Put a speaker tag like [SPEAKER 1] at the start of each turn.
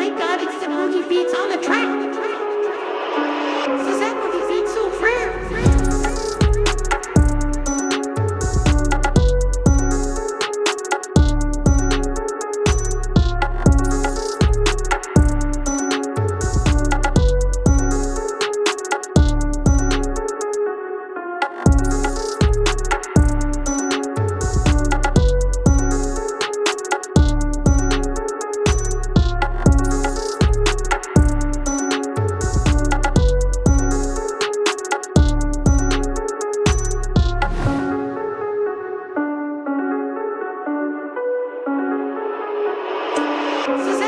[SPEAKER 1] my god, it's the movie beats on the track. This